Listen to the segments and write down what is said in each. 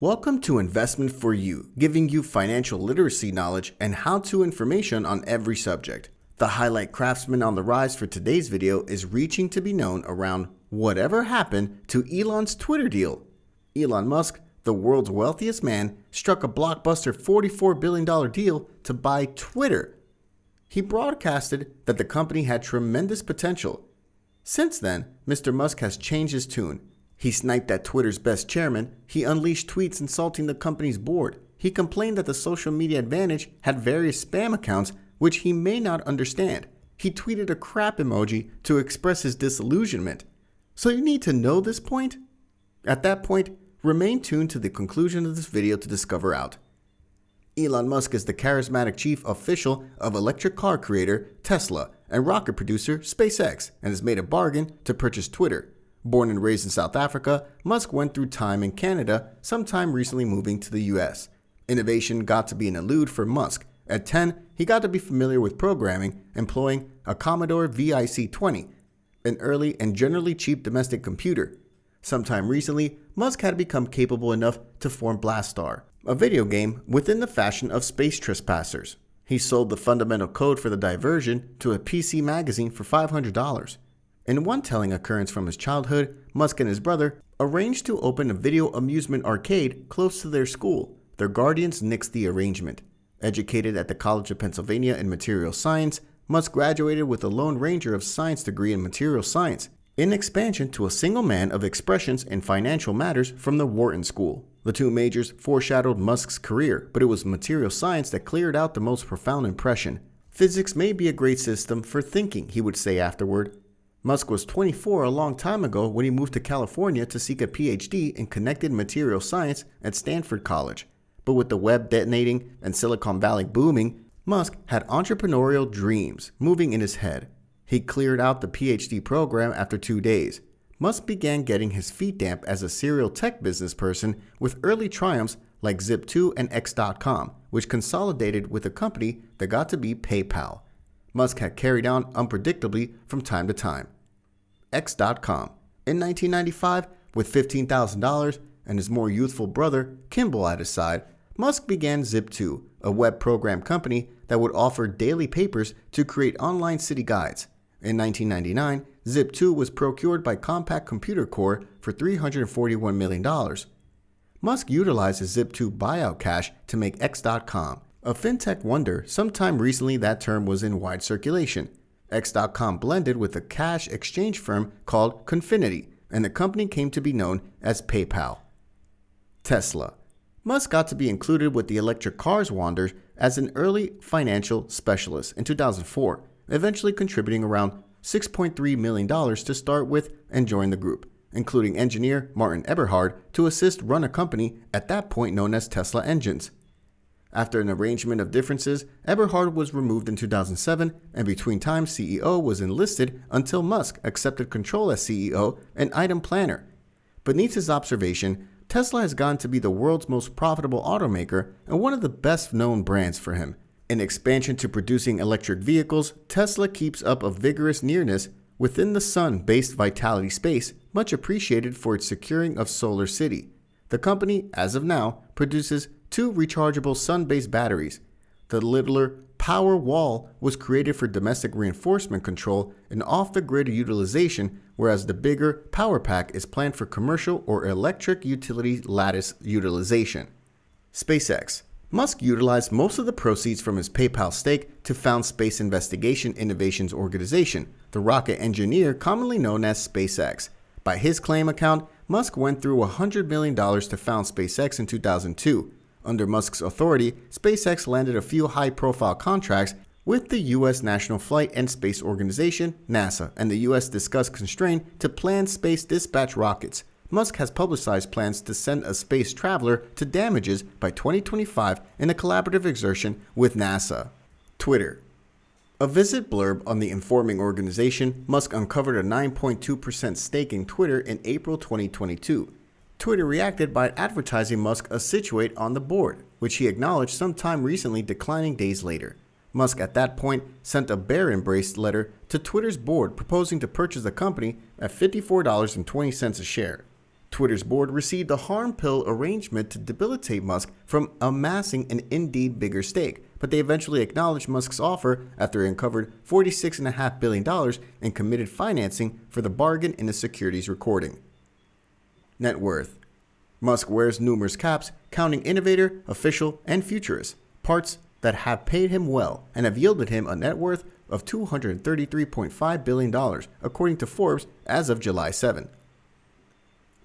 Welcome to Investment for You, giving you financial literacy knowledge and how-to information on every subject. The highlight craftsman on the rise for today's video is reaching to be known around whatever happened to Elon's Twitter deal. Elon Musk, the world's wealthiest man, struck a blockbuster $44 billion deal to buy Twitter. He broadcasted that the company had tremendous potential. Since then, Mr. Musk has changed his tune he sniped at Twitter's best chairman. He unleashed tweets insulting the company's board. He complained that the social media advantage had various spam accounts which he may not understand. He tweeted a crap emoji to express his disillusionment. So you need to know this point? At that point, remain tuned to the conclusion of this video to discover out. Elon Musk is the charismatic chief official of electric car creator Tesla and rocket producer SpaceX and has made a bargain to purchase Twitter. Born and raised in South Africa, Musk went through time in Canada, sometime recently moving to the US. Innovation got to be an elude for Musk. At 10, he got to be familiar with programming, employing a Commodore VIC-20, an early and generally cheap domestic computer. Sometime recently, Musk had become capable enough to form Blastar, a video game within the fashion of Space Trespassers. He sold the fundamental code for the diversion to a PC magazine for $500. In one telling occurrence from his childhood, Musk and his brother arranged to open a video amusement arcade close to their school. Their guardians nixed the arrangement. Educated at the College of Pennsylvania in material science, Musk graduated with a Lone Ranger of Science degree in material science, in expansion to a single man of expressions in financial matters from the Wharton School. The two majors foreshadowed Musk's career, but it was material science that cleared out the most profound impression. Physics may be a great system for thinking, he would say afterward. Musk was 24 a long time ago when he moved to California to seek a PhD in connected material science at Stanford College. But with the web detonating and Silicon Valley booming, Musk had entrepreneurial dreams moving in his head. He cleared out the PhD program after two days. Musk began getting his feet damp as a serial tech business person with early triumphs like Zip2 and X.com, which consolidated with a company that got to be PayPal. Musk had carried on unpredictably from time to time. X.com. In 1995, with $15,000 and his more youthful brother, Kimball, at his side, Musk began Zip2, a web program company that would offer daily papers to create online city guides. In 1999, Zip2 was procured by Compaq Computer Corp for $341 million. Musk utilized his Zip2 buyout cash to make X.com, a fintech wonder, sometime recently that term was in wide circulation. X.com blended with a cash exchange firm called Confinity, and the company came to be known as PayPal. Tesla. Musk got to be included with the electric cars wonders as an early financial specialist in 2004, eventually contributing around $6.3 million to start with and join the group, including engineer Martin Eberhard to assist run a company at that point known as Tesla Engines. After an arrangement of differences, Eberhard was removed in 2007, and between times CEO was enlisted until Musk accepted control as CEO and item planner. Beneath his observation, Tesla has gone to be the world's most profitable automaker and one of the best known brands for him. In expansion to producing electric vehicles, Tesla keeps up a vigorous nearness within the sun-based Vitality space, much appreciated for its securing of Solar City. The company, as of now, produces two rechargeable sun-based batteries. The littler Power Wall was created for domestic reinforcement control and off-the-grid utilization, whereas the bigger Power Pack is planned for commercial or electric utility lattice utilization. SpaceX Musk utilized most of the proceeds from his PayPal stake to found Space Investigation Innovations Organization, the rocket engineer commonly known as SpaceX. By his claim account, Musk went through $100 million to found SpaceX in 2002, under Musk's authority, SpaceX landed a few high-profile contracts with the U.S. National Flight and Space Organization, NASA, and the U.S. discussed constraint to plan space dispatch rockets. Musk has publicized plans to send a space traveler to damages by 2025 in a collaborative exertion with NASA. Twitter. A visit blurb on the informing organization, Musk uncovered a 9.2% stake in Twitter in April 2022. Twitter reacted by advertising Musk a situate on the board, which he acknowledged sometime recently declining days later. Musk at that point sent a bear embraced letter to Twitter's board proposing to purchase the company at $54.20 a share. Twitter's board received a harm pill arrangement to debilitate Musk from amassing an indeed bigger stake, but they eventually acknowledged Musk's offer after it uncovered $46.5 billion in committed financing for the bargain in the securities recording. Net worth Musk wears numerous caps, counting innovator, official, and futurist, parts that have paid him well and have yielded him a net worth of $233.5 billion, according to Forbes as of July 7.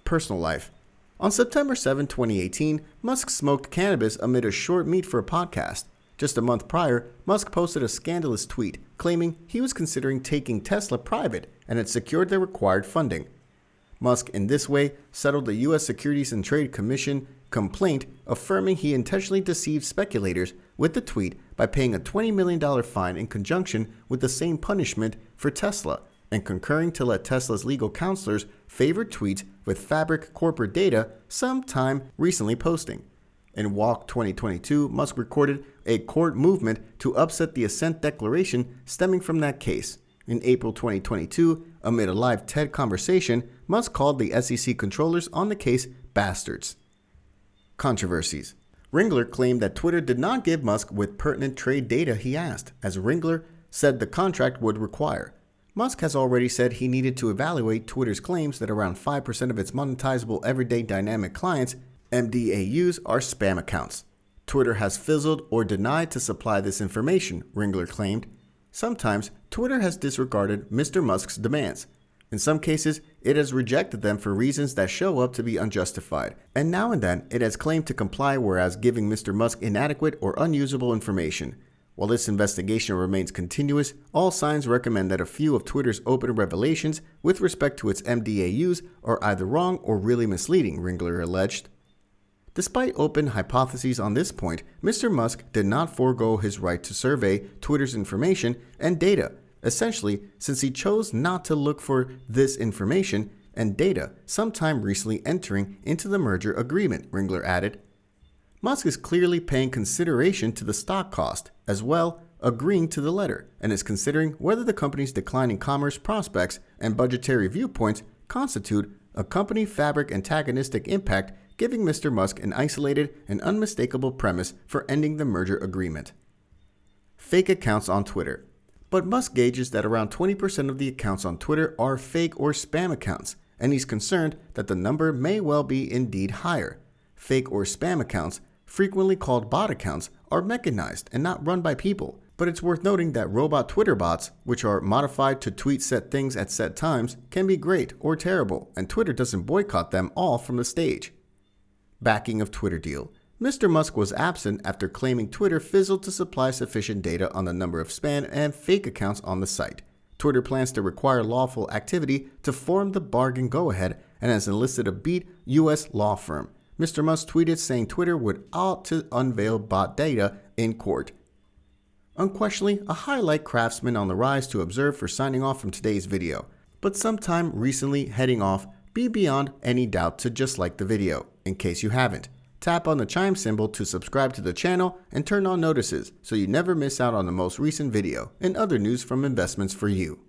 Personal life. On September 7, 2018, Musk smoked cannabis amid a short meet for a podcast. Just a month prior, Musk posted a scandalous tweet claiming he was considering taking Tesla private and had secured the required funding. Musk, in this way, settled the U.S. Securities and Trade Commission complaint affirming he intentionally deceived speculators with the tweet by paying a $20 million fine in conjunction with the same punishment for Tesla and concurring to let Tesla's legal counselors favor tweets with Fabric corporate data sometime recently posting. In Walk 2022, Musk recorded a court movement to upset the assent declaration stemming from that case. In April 2022, amid a live TED conversation, Musk called the SEC controllers on the case bastards. Controversies Ringler claimed that Twitter did not give Musk with pertinent trade data he asked, as Ringler said the contract would require. Musk has already said he needed to evaluate Twitter's claims that around 5% of its monetizable everyday dynamic clients, MDAUs, are spam accounts. Twitter has fizzled or denied to supply this information, Ringler claimed. Sometimes, Twitter has disregarded Mr. Musk's demands. In some cases, it has rejected them for reasons that show up to be unjustified, and now and then it has claimed to comply whereas giving Mr. Musk inadequate or unusable information. While this investigation remains continuous, all signs recommend that a few of Twitter's open revelations with respect to its MDAUs are either wrong or really misleading, Ringler alleged. Despite open hypotheses on this point, Mr. Musk did not forego his right to survey Twitter's information and data, essentially since he chose not to look for this information and data sometime recently entering into the merger agreement, Ringler added. Musk is clearly paying consideration to the stock cost, as well agreeing to the letter, and is considering whether the company's declining commerce prospects and budgetary viewpoints constitute a company fabric antagonistic impact, giving Mr. Musk an isolated and unmistakable premise for ending the merger agreement. Fake accounts on Twitter. But Musk gauges that around 20% of the accounts on Twitter are fake or spam accounts, and he's concerned that the number may well be indeed higher. Fake or spam accounts frequently called bot accounts, are mechanized and not run by people. But it's worth noting that robot Twitter bots, which are modified to tweet set things at set times, can be great or terrible, and Twitter doesn't boycott them all from the stage. Backing of Twitter deal. Mr. Musk was absent after claiming Twitter fizzled to supply sufficient data on the number of spam and fake accounts on the site. Twitter plans to require lawful activity to form the bargain go ahead and has enlisted a beat U.S. law firm. Mr. Musk tweeted saying Twitter would ought to unveil bot data in court. Unquestionably, a highlight craftsman on the rise to observe for signing off from today's video. But sometime recently heading off, be beyond any doubt to just like the video, in case you haven't. Tap on the chime symbol to subscribe to the channel and turn on notices so you never miss out on the most recent video and other news from investments for you.